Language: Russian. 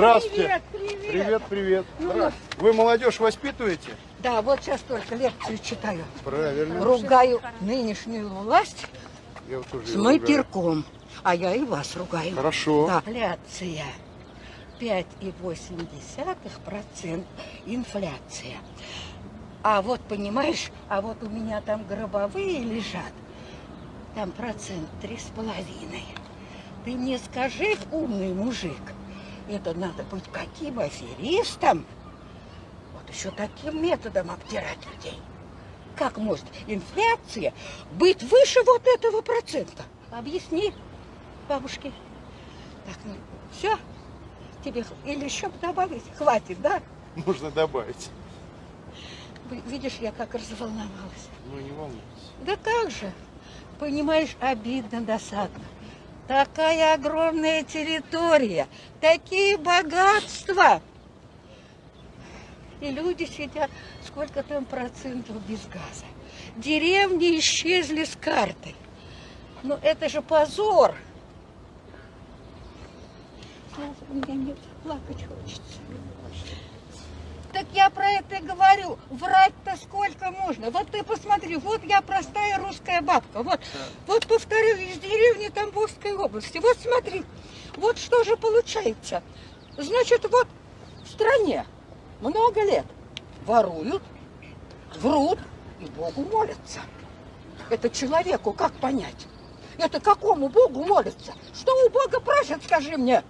Здравствуйте. Привет, привет. Привет, привет. Ну, Вы молодежь воспитываете? Да, вот сейчас только лекцию читаю. Правильно. Ругаю нынешнюю власть Я вот с матерком. А я и вас ругаю. Хорошо. Да. Инфляция. 5,8% инфляция. А вот, понимаешь, а вот у меня там гробовые лежат. Там процент три с половиной. Ты мне скажи, умный мужик, это надо быть каким аферистом? Вот еще таким методом обтирать людей. Как может инфляция быть выше вот этого процента? Объясни, бабушке. Так, ну, все? Тебе или еще добавить? Хватит, да? Можно добавить. Видишь, я как разволновалась. Ну, не волнуйтесь. Да как же? Понимаешь, обидно, досадно. Такая огромная территория, такие богатства. И люди сидят, сколько там процентов без газа. Деревни исчезли с карты. Ну это же позор. Ну, у меня нет, плакать хочется. Так я про это и говорю. Врать-то сколько можно. Вот ты посмотри, вот я простая русская бабка. Вот, вот повторю, из деревни Тамбовской области. Вот смотри, вот что же получается. Значит, вот в стране много лет воруют, врут и Богу молятся. Это человеку как понять? Это какому Богу молятся? Что у Бога просят, скажи мне?